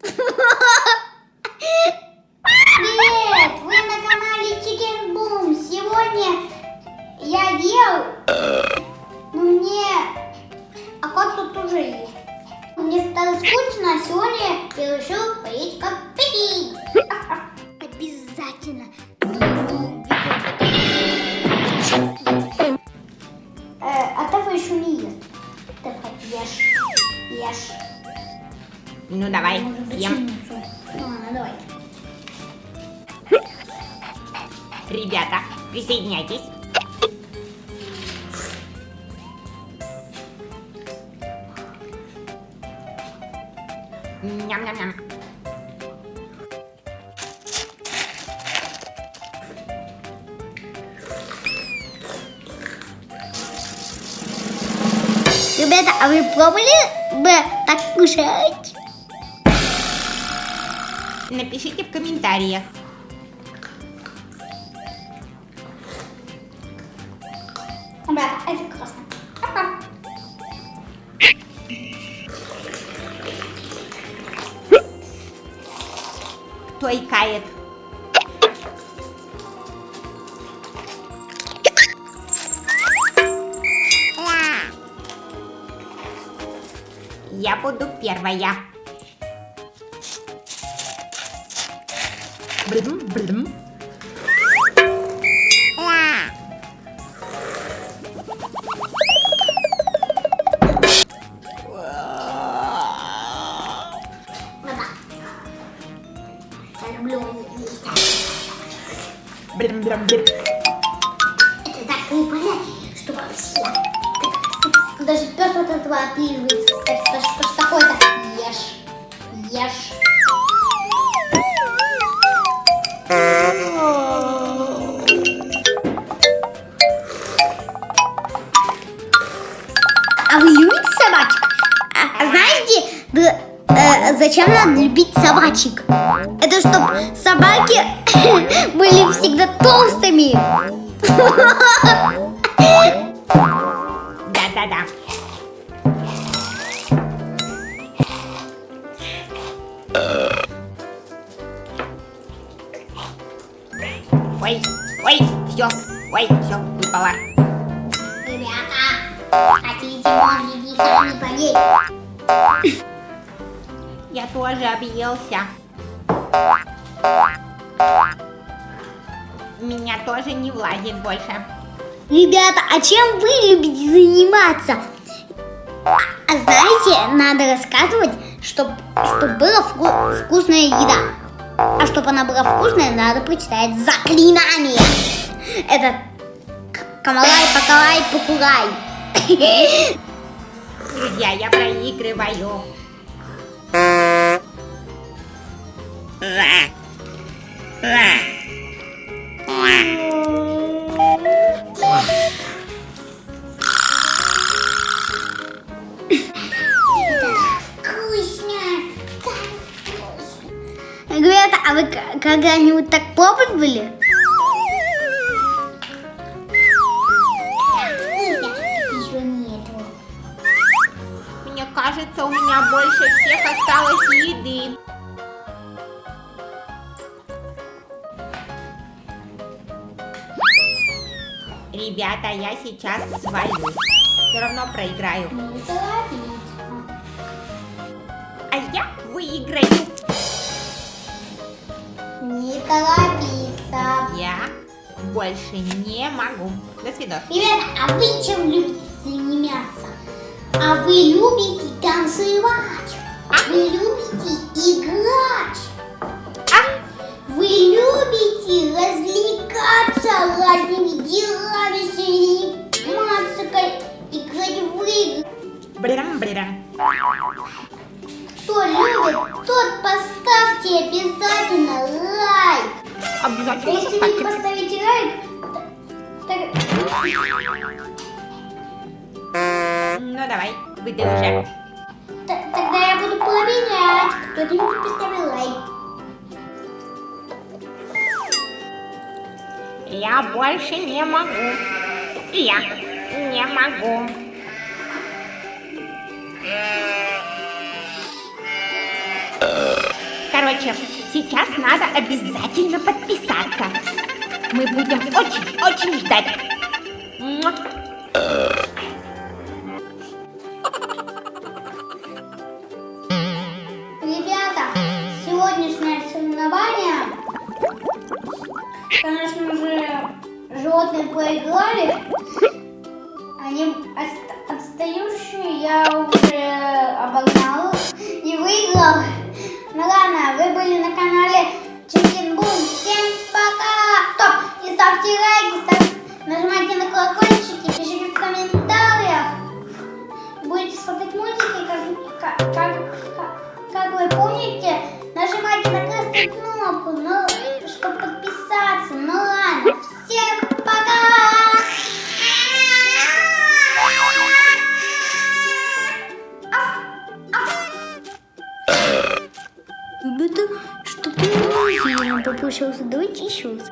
Привет! Вы на канале Chicken Boom. Сегодня я ел, но мне... А как тут тоже есть? Мне стало скучно, а сегодня я решил поесть коктейль. Обязательно. Э, А Тафа еще не ест. Тафа, ешь. Ешь. Ну давай, съем. Ну ладно, давай. Ребята, присоединяйтесь. Ням-ням-ням. Ребята, а вы пробовали бы так кушать? Напишите в комментариях. Ребята, это классно. Пока. Кто икает? Я буду первая. Люблю есть. Брым, брым, брым. Это так не понятно, что вообще. Даже пес от этого отлизывается. Это что ж такое-то? Ешь. Ешь. А вы любите собачек? А, знаете, да, э, зачем надо любить собачек? Это чтобы собаки были всегда толстыми. Да-да-да. Ой, ой, все, ой, все, выпало. Ребята, Я тоже объелся. Меня тоже не влазит больше. Ребята, а чем вы любите заниматься? А знаете, надо рассказывать, чтобы чтоб была вку- вкусная еда. А чтобы она была вкусная, надо прочитать заклинание. Это Камалай, Покалай, Покурай. Друзья, я проигрываю. Ребята, а вы когда-нибудь так пробовали? Кажется, у меня больше всех осталось еды. Ребята, я сейчас свалю. Все равно проиграю. Торопись. А я выиграю. Не торопиться. Я больше не могу. До свидания. Ребята, а вы чем любите заниматься? А вы любите танцевать? Вы любите играть? А? Вы любите развлекаться разными делами, заниматься, играть в игры? Брям-брям. Кто любит, тот поставьте обязательно лайк. Обязательно Если не поставьте. поставите лайк, так- Ну давай, выдай уже. т- тогда я буду проверять, кто не поставил лайк. Я больше не могу. Я не могу. Короче, сейчас надо обязательно подписаться. Мы будем очень-очень ждать. Сегодняшнее соревнование, конечно же, животные проиграли. Они отста- отстающие, я уже обогнал и выиграл. Ну ладно, вы были на канале Chicken Boom. Всем пока! Стоп! И ставьте лайки, ставьте, нажимайте на колокольчики, пишите в комментариях. Будете смотреть мультики, кнопку, ну, чтобы подписаться. Ну ладно, всем пока! Ребята, что-то не попросился. Давайте еще раз.